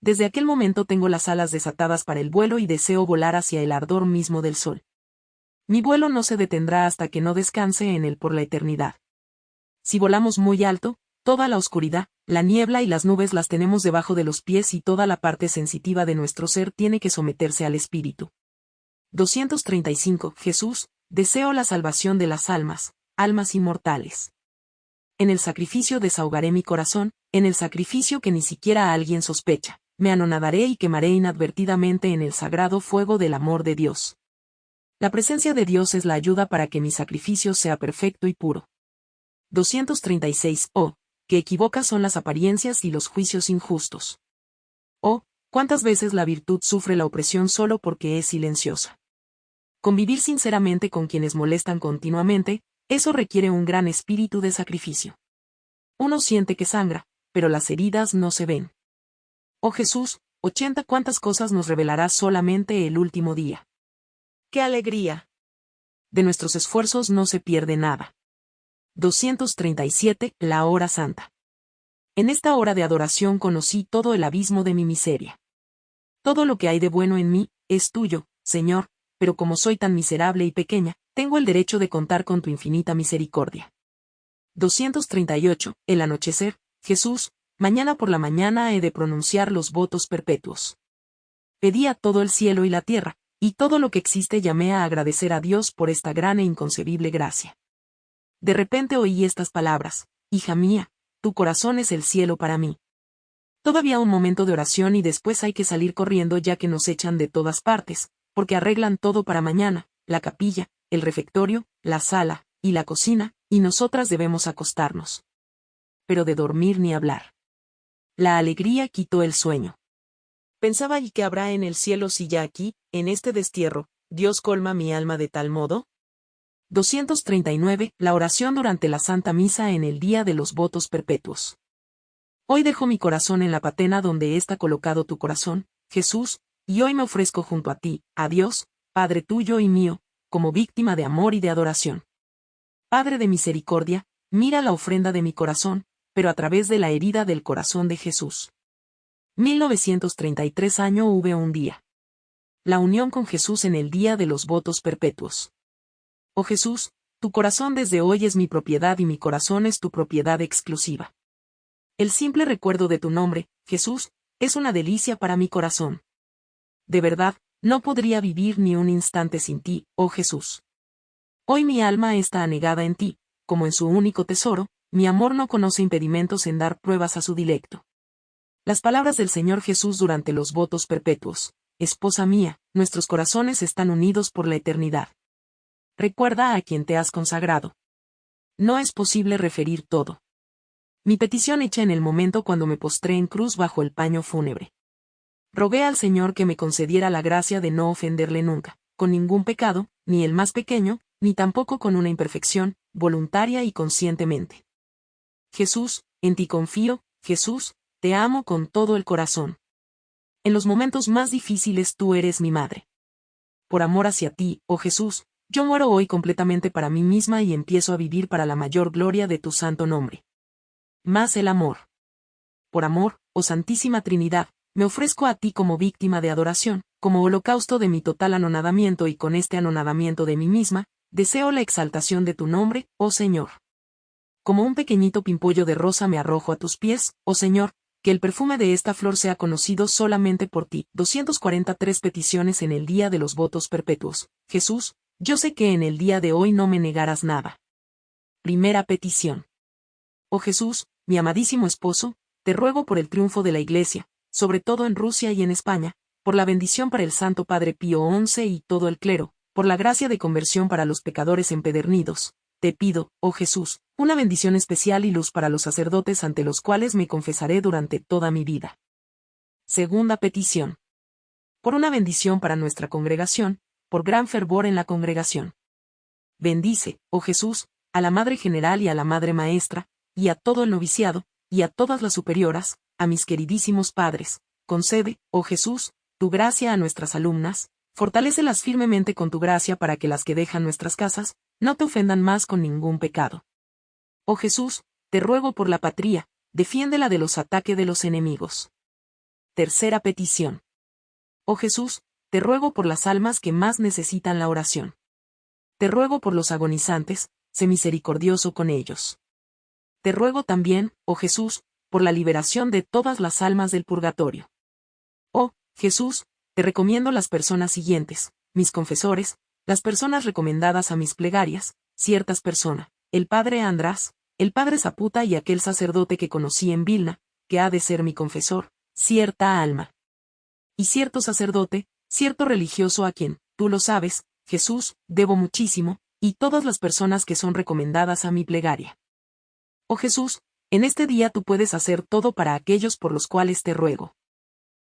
Desde aquel momento tengo las alas desatadas para el vuelo y deseo volar hacia el ardor mismo del sol. Mi vuelo no se detendrá hasta que no descanse en él por la eternidad. Si volamos muy alto, toda la oscuridad, la niebla y las nubes las tenemos debajo de los pies y toda la parte sensitiva de nuestro ser tiene que someterse al espíritu. 235. Jesús, deseo la salvación de las almas, almas inmortales. En el sacrificio desahogaré mi corazón, en el sacrificio que ni siquiera alguien sospecha, me anonadaré y quemaré inadvertidamente en el sagrado fuego del amor de Dios. La presencia de Dios es la ayuda para que mi sacrificio sea perfecto y puro. 236. Oh, que equivocas son las apariencias y los juicios injustos. Oh, cuántas veces la virtud sufre la opresión solo porque es silenciosa. Convivir sinceramente con quienes molestan continuamente, eso requiere un gran espíritu de sacrificio. Uno siente que sangra, pero las heridas no se ven. Oh Jesús, ochenta cuántas cosas nos revelará solamente el último día. ¡Qué alegría! De nuestros esfuerzos no se pierde nada. 237. La hora santa. En esta hora de adoración conocí todo el abismo de mi miseria. Todo lo que hay de bueno en mí, es tuyo, Señor, pero como soy tan miserable y pequeña, tengo el derecho de contar con tu infinita misericordia. 238. El anochecer, Jesús, mañana por la mañana he de pronunciar los votos perpetuos. Pedí a todo el cielo y la tierra, y todo lo que existe llamé a agradecer a Dios por esta gran e inconcebible gracia. De repente oí estas palabras, Hija mía, tu corazón es el cielo para mí. Todavía un momento de oración y después hay que salir corriendo ya que nos echan de todas partes, porque arreglan todo para mañana, la capilla, el refectorio, la sala, y la cocina, y nosotras debemos acostarnos. Pero de dormir ni hablar. La alegría quitó el sueño. Pensaba y qué habrá en el cielo si ya aquí, en este destierro, Dios colma mi alma de tal modo. 239. La oración durante la Santa Misa en el día de los votos perpetuos. Hoy dejo mi corazón en la patena donde está colocado tu corazón, Jesús, y hoy me ofrezco junto a ti, a Dios, Padre tuyo y mío, como víctima de amor y de adoración. Padre de misericordia, mira la ofrenda de mi corazón, pero a través de la herida del corazón de Jesús. 1933 año V un día. La unión con Jesús en el día de los votos perpetuos. Oh Jesús, tu corazón desde hoy es mi propiedad y mi corazón es tu propiedad exclusiva. El simple recuerdo de tu nombre, Jesús, es una delicia para mi corazón. De verdad, no podría vivir ni un instante sin ti, oh Jesús. Hoy mi alma está anegada en ti, como en su único tesoro, mi amor no conoce impedimentos en dar pruebas a su dilecto. Las palabras del Señor Jesús durante los votos perpetuos, Esposa mía, nuestros corazones están unidos por la eternidad. Recuerda a quien te has consagrado. No es posible referir todo. Mi petición hecha en el momento cuando me postré en cruz bajo el paño fúnebre. Rogué al Señor que me concediera la gracia de no ofenderle nunca, con ningún pecado, ni el más pequeño, ni tampoco con una imperfección, voluntaria y conscientemente. Jesús, en ti confío, Jesús, te amo con todo el corazón. En los momentos más difíciles tú eres mi madre. Por amor hacia ti, oh Jesús, yo muero hoy completamente para mí misma y empiezo a vivir para la mayor gloria de tu santo nombre. Más el amor. Por amor, oh Santísima Trinidad, me ofrezco a ti como víctima de adoración, como holocausto de mi total anonadamiento y con este anonadamiento de mí misma, deseo la exaltación de tu nombre, oh Señor. Como un pequeñito pimpollo de rosa me arrojo a tus pies, oh Señor, que el perfume de esta flor sea conocido solamente por ti. 243 peticiones en el día de los votos perpetuos. Jesús, yo sé que en el día de hoy no me negarás nada. Primera petición. Oh Jesús, mi amadísimo esposo, te ruego por el triunfo de la Iglesia, sobre todo en Rusia y en España, por la bendición para el Santo Padre Pío XI y todo el clero, por la gracia de conversión para los pecadores empedernidos. Te pido, oh Jesús, una bendición especial y luz para los sacerdotes ante los cuales me confesaré durante toda mi vida. Segunda petición. Por una bendición para nuestra congregación, por gran fervor en la congregación. Bendice, oh Jesús, a la Madre General y a la Madre Maestra, y a todo el noviciado, y a todas las superioras, a mis queridísimos padres, concede, oh Jesús, tu gracia a nuestras alumnas, fortalécelas firmemente con tu gracia para que las que dejan nuestras casas, no te ofendan más con ningún pecado. Oh Jesús, te ruego por la patria, defiéndela de los ataques de los enemigos. Tercera petición. Oh Jesús, te ruego por las almas que más necesitan la oración. Te ruego por los agonizantes, sé misericordioso con ellos. Te ruego también, oh Jesús, por la liberación de todas las almas del purgatorio. Oh, Jesús, te recomiendo las personas siguientes, mis confesores, las personas recomendadas a mis plegarias, ciertas personas, el padre András, el padre Zaputa y aquel sacerdote que conocí en Vilna, que ha de ser mi confesor, cierta alma. Y cierto sacerdote, cierto religioso a quien, tú lo sabes, Jesús, debo muchísimo, y todas las personas que son recomendadas a mi plegaria. Oh Jesús, en este día tú puedes hacer todo para aquellos por los cuales te ruego.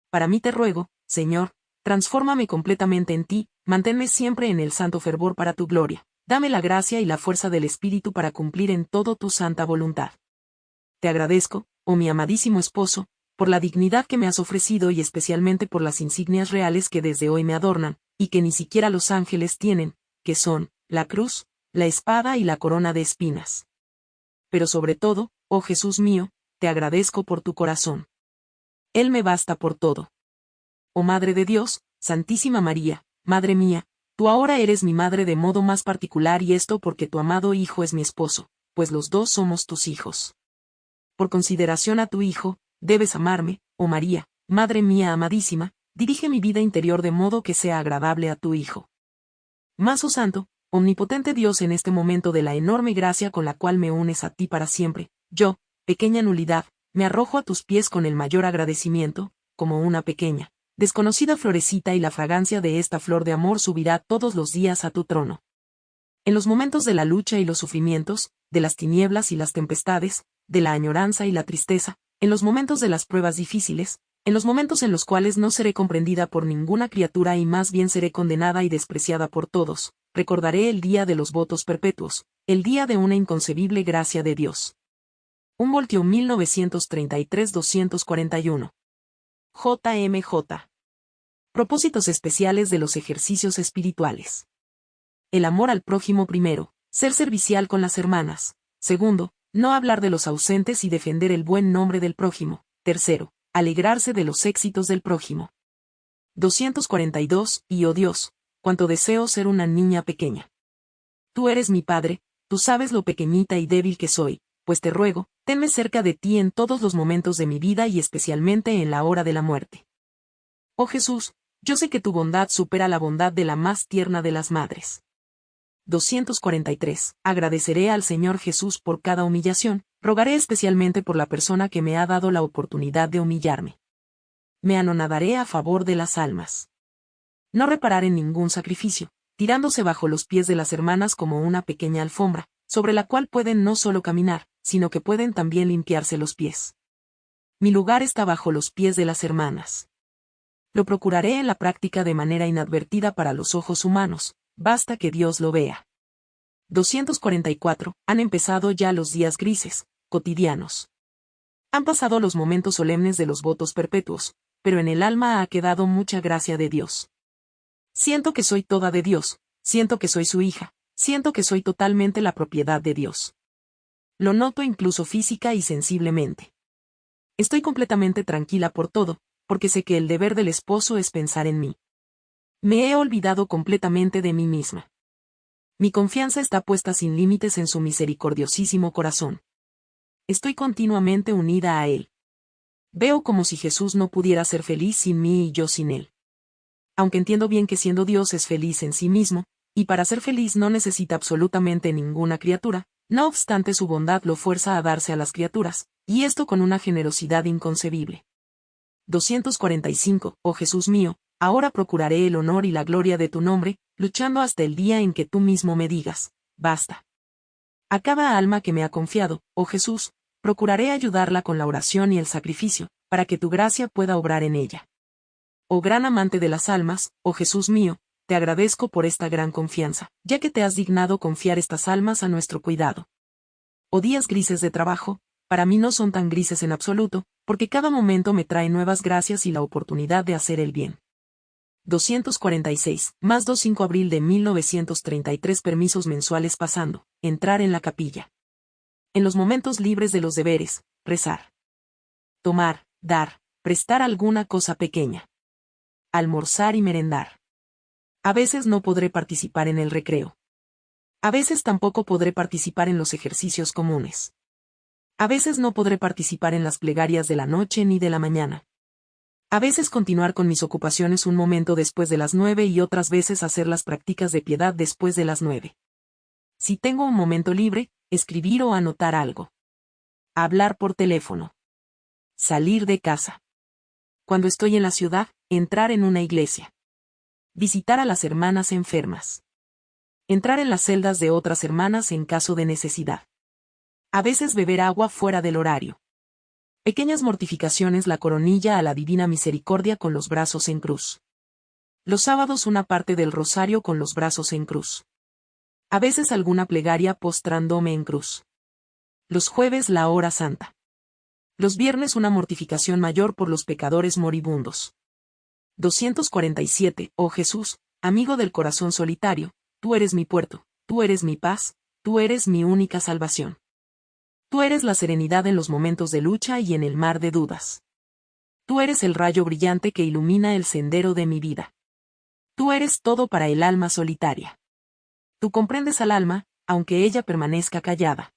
Para mí te ruego, Señor, transfórmame completamente en ti, manténme siempre en el santo fervor para tu gloria, dame la gracia y la fuerza del Espíritu para cumplir en todo tu santa voluntad. Te agradezco, oh mi amadísimo esposo, por la dignidad que me has ofrecido y especialmente por las insignias reales que desde hoy me adornan, y que ni siquiera los ángeles tienen, que son, la cruz, la espada y la corona de espinas. Pero sobre todo, oh Jesús mío, te agradezco por tu corazón. Él me basta por todo. Oh Madre de Dios, Santísima María, Madre mía, tú ahora eres mi madre de modo más particular y esto porque tu amado Hijo es mi esposo, pues los dos somos tus hijos. Por consideración a tu Hijo, debes amarme, oh María, Madre mía amadísima, dirige mi vida interior de modo que sea agradable a tu Hijo. Más oh Santo, omnipotente Dios en este momento de la enorme gracia con la cual me unes a ti para siempre, yo, pequeña nulidad, me arrojo a tus pies con el mayor agradecimiento, como una pequeña, desconocida florecita y la fragancia de esta flor de amor subirá todos los días a tu trono. En los momentos de la lucha y los sufrimientos, de las tinieblas y las tempestades, de la añoranza y la tristeza, en los momentos de las pruebas difíciles, en los momentos en los cuales no seré comprendida por ninguna criatura y más bien seré condenada y despreciada por todos, recordaré el día de los votos perpetuos, el día de una inconcebible gracia de Dios. Un voltio 1933-241. JMJ. Propósitos especiales de los ejercicios espirituales. El amor al prójimo primero, ser servicial con las hermanas. Segundo, no hablar de los ausentes y defender el buen nombre del prójimo. Tercero, alegrarse de los éxitos del prójimo. 242, y oh Dios, cuánto deseo ser una niña pequeña. Tú eres mi Padre, tú sabes lo pequeñita y débil que soy, pues te ruego, tenme cerca de ti en todos los momentos de mi vida y especialmente en la hora de la muerte. Oh Jesús, yo sé que tu bondad supera la bondad de la más tierna de las madres. 243. Agradeceré al Señor Jesús por cada humillación, rogaré especialmente por la persona que me ha dado la oportunidad de humillarme. Me anonadaré a favor de las almas. No reparar en ningún sacrificio, tirándose bajo los pies de las hermanas como una pequeña alfombra, sobre la cual pueden no solo caminar, sino que pueden también limpiarse los pies. Mi lugar está bajo los pies de las hermanas. Lo procuraré en la práctica de manera inadvertida para los ojos humanos, basta que Dios lo vea. 244. Han empezado ya los días grises, cotidianos. Han pasado los momentos solemnes de los votos perpetuos, pero en el alma ha quedado mucha gracia de Dios. Siento que soy toda de Dios, siento que soy su hija, siento que soy totalmente la propiedad de Dios. Lo noto incluso física y sensiblemente. Estoy completamente tranquila por todo, porque sé que el deber del esposo es pensar en mí. Me he olvidado completamente de mí misma. Mi confianza está puesta sin límites en su misericordiosísimo corazón. Estoy continuamente unida a Él. Veo como si Jesús no pudiera ser feliz sin mí y yo sin Él. Aunque entiendo bien que siendo Dios es feliz en sí mismo, y para ser feliz no necesita absolutamente ninguna criatura, no obstante su bondad lo fuerza a darse a las criaturas, y esto con una generosidad inconcebible. 245. Oh Jesús mío, ahora procuraré el honor y la gloria de tu nombre, luchando hasta el día en que tú mismo me digas, basta. A cada alma que me ha confiado, oh Jesús, procuraré ayudarla con la oración y el sacrificio, para que tu gracia pueda obrar en ella. Oh gran amante de las almas, oh Jesús mío, te agradezco por esta gran confianza, ya que te has dignado confiar estas almas a nuestro cuidado. Oh días grises de trabajo, para mí no son tan grises en absoluto, porque cada momento me trae nuevas gracias y la oportunidad de hacer el bien. 246, más 2-5 abril de 1933 permisos mensuales pasando, entrar en la capilla. En los momentos libres de los deberes, rezar. Tomar, dar, prestar alguna cosa pequeña. Almorzar y merendar. A veces no podré participar en el recreo. A veces tampoco podré participar en los ejercicios comunes. A veces no podré participar en las plegarias de la noche ni de la mañana. A veces continuar con mis ocupaciones un momento después de las nueve y otras veces hacer las prácticas de piedad después de las nueve. Si tengo un momento libre, escribir o anotar algo. Hablar por teléfono. Salir de casa. Cuando estoy en la ciudad, entrar en una iglesia. Visitar a las hermanas enfermas. Entrar en las celdas de otras hermanas en caso de necesidad. A veces beber agua fuera del horario. Pequeñas mortificaciones la coronilla a la divina misericordia con los brazos en cruz. Los sábados una parte del rosario con los brazos en cruz. A veces alguna plegaria postrándome en cruz. Los jueves la hora santa. Los viernes una mortificación mayor por los pecadores moribundos. 247. Oh Jesús, amigo del corazón solitario, tú eres mi puerto, tú eres mi paz, tú eres mi única salvación. Tú eres la serenidad en los momentos de lucha y en el mar de dudas. Tú eres el rayo brillante que ilumina el sendero de mi vida. Tú eres todo para el alma solitaria. Tú comprendes al alma, aunque ella permanezca callada.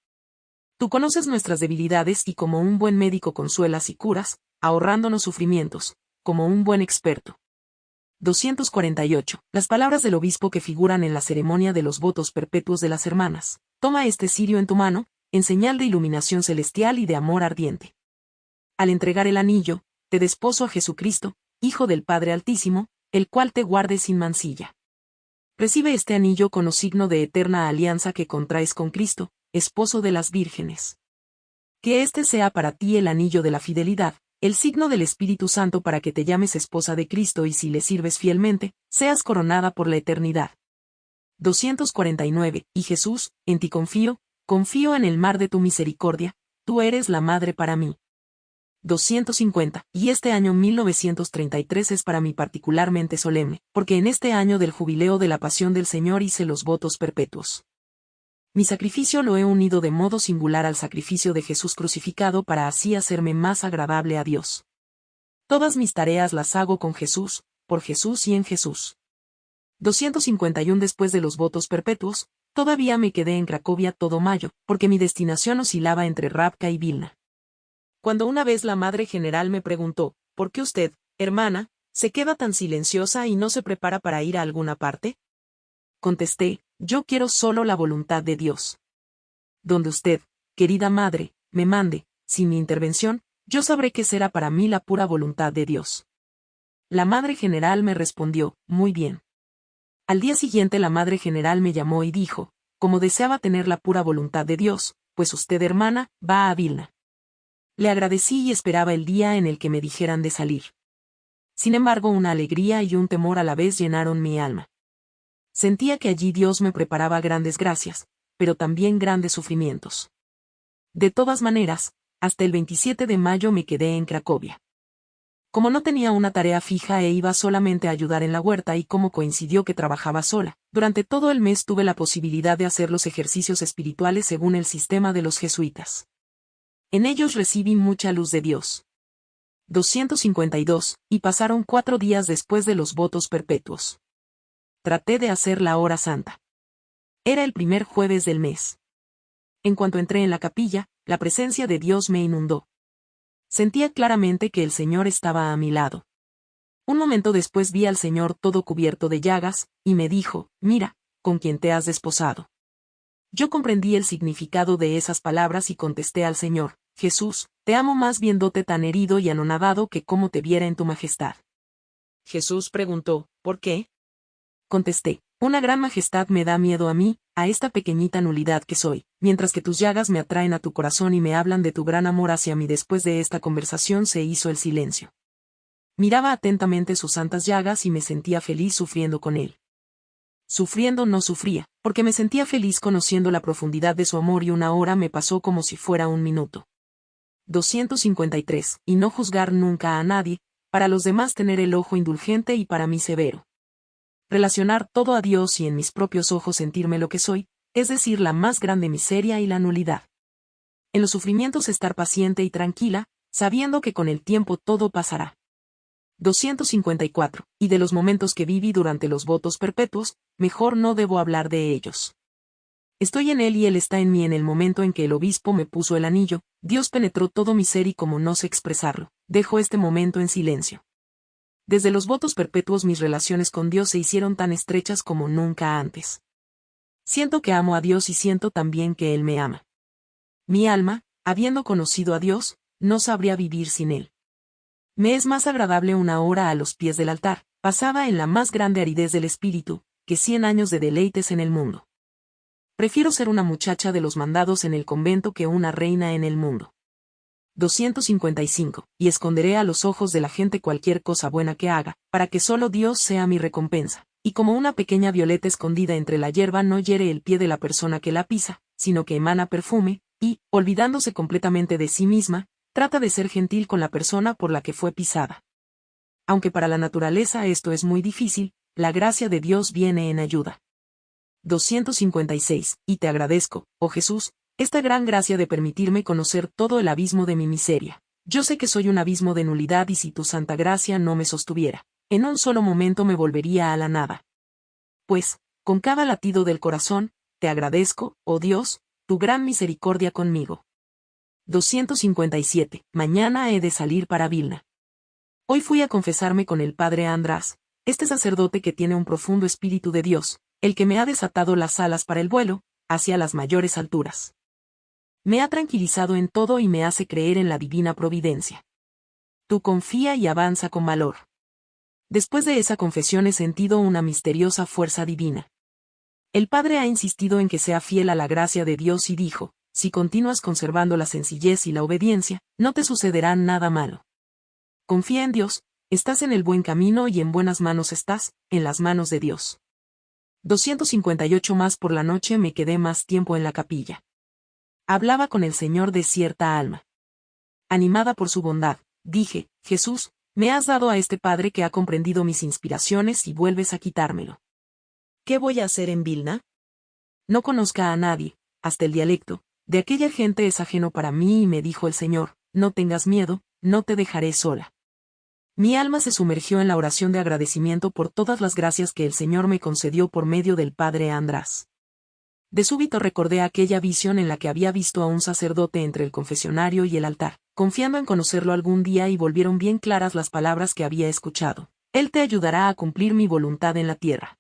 Tú conoces nuestras debilidades y como un buen médico consuelas y curas, ahorrándonos sufrimientos, como un buen experto. 248. Las palabras del obispo que figuran en la ceremonia de los votos perpetuos de las hermanas. Toma este cirio en tu mano, en señal de iluminación celestial y de amor ardiente. Al entregar el anillo, te desposo a Jesucristo, Hijo del Padre Altísimo, el cual te guarde sin mancilla. Recibe este anillo con los signo de eterna alianza que contraes con Cristo, esposo de las vírgenes. Que este sea para ti el anillo de la fidelidad, el signo del Espíritu Santo para que te llames esposa de Cristo y si le sirves fielmente, seas coronada por la eternidad. 249. Y Jesús, en ti confío, Confío en el mar de tu misericordia, tú eres la madre para mí. 250. Y este año 1933 es para mí particularmente solemne, porque en este año del jubileo de la pasión del Señor hice los votos perpetuos. Mi sacrificio lo he unido de modo singular al sacrificio de Jesús crucificado para así hacerme más agradable a Dios. Todas mis tareas las hago con Jesús, por Jesús y en Jesús. 251 Después de los votos perpetuos, Todavía me quedé en Cracovia todo mayo, porque mi destinación oscilaba entre Rapka y Vilna. Cuando una vez la madre general me preguntó, ¿por qué usted, hermana, se queda tan silenciosa y no se prepara para ir a alguna parte? Contesté, yo quiero solo la voluntad de Dios. Donde usted, querida madre, me mande, sin mi intervención, yo sabré que será para mí la pura voluntad de Dios. La madre general me respondió, muy bien. Al día siguiente la Madre General me llamó y dijo, como deseaba tener la pura voluntad de Dios, pues usted hermana, va a Vilna. Le agradecí y esperaba el día en el que me dijeran de salir. Sin embargo, una alegría y un temor a la vez llenaron mi alma. Sentía que allí Dios me preparaba grandes gracias, pero también grandes sufrimientos. De todas maneras, hasta el 27 de mayo me quedé en Cracovia. Como no tenía una tarea fija e iba solamente a ayudar en la huerta y como coincidió que trabajaba sola, durante todo el mes tuve la posibilidad de hacer los ejercicios espirituales según el sistema de los jesuitas. En ellos recibí mucha luz de Dios. 252, y pasaron cuatro días después de los votos perpetuos. Traté de hacer la hora santa. Era el primer jueves del mes. En cuanto entré en la capilla, la presencia de Dios me inundó. Sentía claramente que el Señor estaba a mi lado. Un momento después vi al Señor todo cubierto de llagas, y me dijo, mira, con quien te has desposado. Yo comprendí el significado de esas palabras y contesté al Señor, Jesús, te amo más viéndote tan herido y anonadado que como te viera en tu majestad. Jesús preguntó, ¿por qué? Contesté, una gran majestad me da miedo a mí, a esta pequeñita nulidad que soy, mientras que tus llagas me atraen a tu corazón y me hablan de tu gran amor hacia mí. Después de esta conversación se hizo el silencio. Miraba atentamente sus santas llagas y me sentía feliz sufriendo con él. Sufriendo no sufría, porque me sentía feliz conociendo la profundidad de su amor y una hora me pasó como si fuera un minuto. 253. Y no juzgar nunca a nadie, para los demás tener el ojo indulgente y para mí severo relacionar todo a Dios y en mis propios ojos sentirme lo que soy, es decir, la más grande miseria y la nulidad. En los sufrimientos estar paciente y tranquila, sabiendo que con el tiempo todo pasará. 254. Y de los momentos que viví durante los votos perpetuos, mejor no debo hablar de ellos. Estoy en él y él está en mí en el momento en que el obispo me puso el anillo, Dios penetró todo mi ser y como no sé expresarlo, dejo este momento en silencio. Desde los votos perpetuos mis relaciones con Dios se hicieron tan estrechas como nunca antes. Siento que amo a Dios y siento también que Él me ama. Mi alma, habiendo conocido a Dios, no sabría vivir sin Él. Me es más agradable una hora a los pies del altar, pasada en la más grande aridez del espíritu, que cien años de deleites en el mundo. Prefiero ser una muchacha de los mandados en el convento que una reina en el mundo. 255. Y esconderé a los ojos de la gente cualquier cosa buena que haga, para que solo Dios sea mi recompensa. Y como una pequeña violeta escondida entre la hierba no hiere el pie de la persona que la pisa, sino que emana perfume, y, olvidándose completamente de sí misma, trata de ser gentil con la persona por la que fue pisada. Aunque para la naturaleza esto es muy difícil, la gracia de Dios viene en ayuda. 256. Y te agradezco, oh Jesús, esta gran gracia de permitirme conocer todo el abismo de mi miseria. Yo sé que soy un abismo de nulidad y si tu santa gracia no me sostuviera, en un solo momento me volvería a la nada. Pues, con cada latido del corazón, te agradezco, oh Dios, tu gran misericordia conmigo. 257. Mañana he de salir para Vilna. Hoy fui a confesarme con el padre András, este sacerdote que tiene un profundo espíritu de Dios, el que me ha desatado las alas para el vuelo, hacia las mayores alturas. Me ha tranquilizado en todo y me hace creer en la divina providencia. Tú confía y avanza con valor. Después de esa confesión he sentido una misteriosa fuerza divina. El Padre ha insistido en que sea fiel a la gracia de Dios y dijo, si continúas conservando la sencillez y la obediencia, no te sucederá nada malo. Confía en Dios, estás en el buen camino y en buenas manos estás, en las manos de Dios. 258 más por la noche me quedé más tiempo en la capilla. Hablaba con el Señor de cierta alma. Animada por su bondad, dije, Jesús, me has dado a este Padre que ha comprendido mis inspiraciones y vuelves a quitármelo. ¿Qué voy a hacer en Vilna? No conozca a nadie, hasta el dialecto, de aquella gente es ajeno para mí y me dijo el Señor, no tengas miedo, no te dejaré sola. Mi alma se sumergió en la oración de agradecimiento por todas las gracias que el Señor me concedió por medio del Padre András. De súbito recordé aquella visión en la que había visto a un sacerdote entre el confesionario y el altar, confiando en conocerlo algún día y volvieron bien claras las palabras que había escuchado. Él te ayudará a cumplir mi voluntad en la tierra.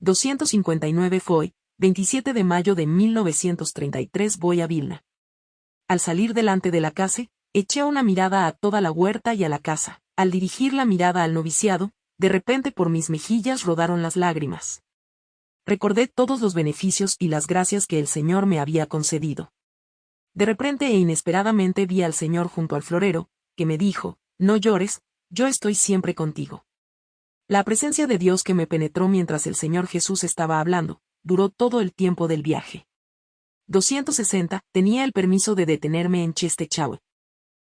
259 Foy, 27 de mayo de 1933 voy a Vilna. Al salir delante de la casa, eché una mirada a toda la huerta y a la casa. Al dirigir la mirada al noviciado, de repente por mis mejillas rodaron las lágrimas. Recordé todos los beneficios y las gracias que el Señor me había concedido. De repente e inesperadamente vi al Señor junto al florero, que me dijo, no llores, yo estoy siempre contigo. La presencia de Dios que me penetró mientras el Señor Jesús estaba hablando, duró todo el tiempo del viaje. 260, tenía el permiso de detenerme en Chestechaue.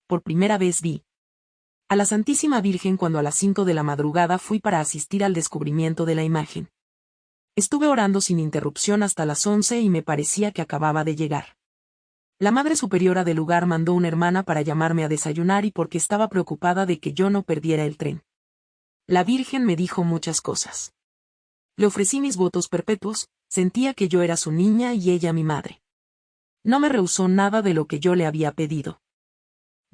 Por primera vez vi, a la Santísima Virgen cuando a las 5 de la madrugada fui para asistir al descubrimiento de la imagen. Estuve orando sin interrupción hasta las 11 y me parecía que acababa de llegar. La Madre Superiora del lugar mandó una hermana para llamarme a desayunar y porque estaba preocupada de que yo no perdiera el tren. La Virgen me dijo muchas cosas. Le ofrecí mis votos perpetuos, sentía que yo era su niña y ella mi madre. No me rehusó nada de lo que yo le había pedido.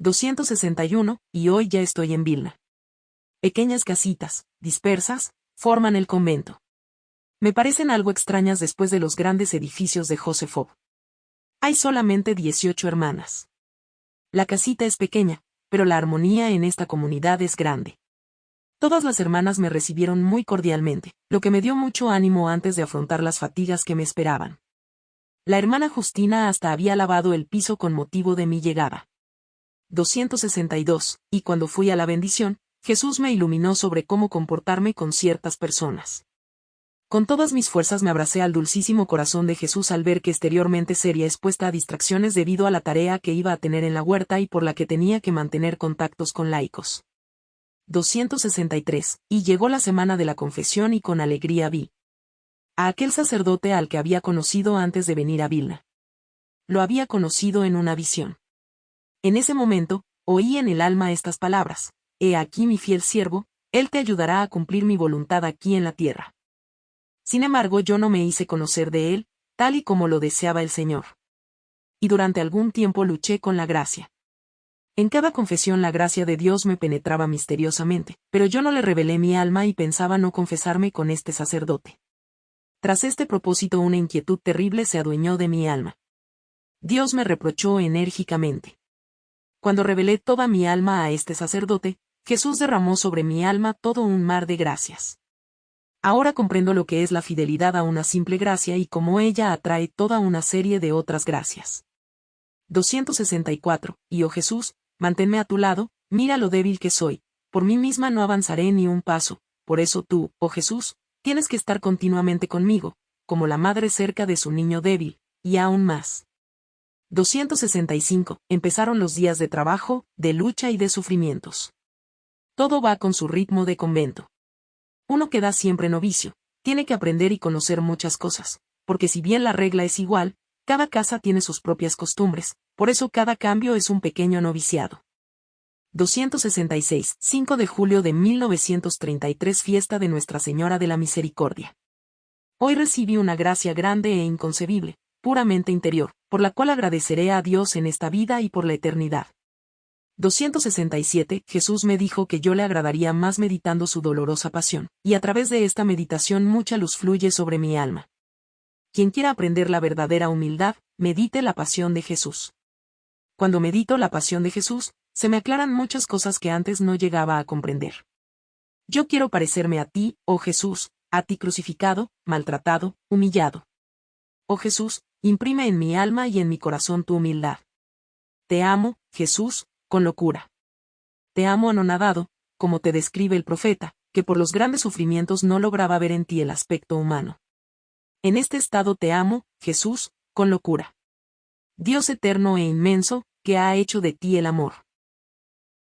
261, y hoy ya estoy en Vilna. Pequeñas casitas, dispersas, forman el convento. Me parecen algo extrañas después de los grandes edificios de Josefov. Hay solamente 18 hermanas. La casita es pequeña, pero la armonía en esta comunidad es grande. Todas las hermanas me recibieron muy cordialmente, lo que me dio mucho ánimo antes de afrontar las fatigas que me esperaban. La hermana Justina hasta había lavado el piso con motivo de mi llegada. 262, y cuando fui a la bendición, Jesús me iluminó sobre cómo comportarme con ciertas personas. Con todas mis fuerzas me abracé al dulcísimo corazón de Jesús al ver que exteriormente sería expuesta a distracciones debido a la tarea que iba a tener en la huerta y por la que tenía que mantener contactos con laicos. 263, y llegó la semana de la confesión y con alegría vi a aquel sacerdote al que había conocido antes de venir a Vilna. Lo había conocido en una visión. En ese momento, oí en el alma estas palabras, He aquí mi fiel siervo, él te ayudará a cumplir mi voluntad aquí en la tierra. Sin embargo yo no me hice conocer de él, tal y como lo deseaba el Señor. Y durante algún tiempo luché con la gracia. En cada confesión la gracia de Dios me penetraba misteriosamente, pero yo no le revelé mi alma y pensaba no confesarme con este sacerdote. Tras este propósito una inquietud terrible se adueñó de mi alma. Dios me reprochó enérgicamente. Cuando revelé toda mi alma a este sacerdote, Jesús derramó sobre mi alma todo un mar de gracias. Ahora comprendo lo que es la fidelidad a una simple gracia y cómo ella atrae toda una serie de otras gracias. 264. Y oh Jesús, manténme a tu lado, mira lo débil que soy, por mí misma no avanzaré ni un paso, por eso tú, oh Jesús, tienes que estar continuamente conmigo, como la madre cerca de su niño débil, y aún más. 265. Empezaron los días de trabajo, de lucha y de sufrimientos. Todo va con su ritmo de convento. Uno queda siempre novicio, tiene que aprender y conocer muchas cosas, porque si bien la regla es igual, cada casa tiene sus propias costumbres, por eso cada cambio es un pequeño noviciado. 266, 5 de julio de 1933 Fiesta de Nuestra Señora de la Misericordia. Hoy recibí una gracia grande e inconcebible, puramente interior, por la cual agradeceré a Dios en esta vida y por la eternidad. 267 Jesús me dijo que yo le agradaría más meditando su dolorosa pasión, y a través de esta meditación mucha luz fluye sobre mi alma. Quien quiera aprender la verdadera humildad, medite la pasión de Jesús. Cuando medito la pasión de Jesús, se me aclaran muchas cosas que antes no llegaba a comprender. Yo quiero parecerme a ti, oh Jesús, a ti crucificado, maltratado, humillado. Oh Jesús, imprime en mi alma y en mi corazón tu humildad. Te amo, Jesús, con locura. Te amo anonadado, como te describe el profeta, que por los grandes sufrimientos no lograba ver en ti el aspecto humano. En este estado te amo, Jesús, con locura. Dios eterno e inmenso, que ha hecho de ti el amor.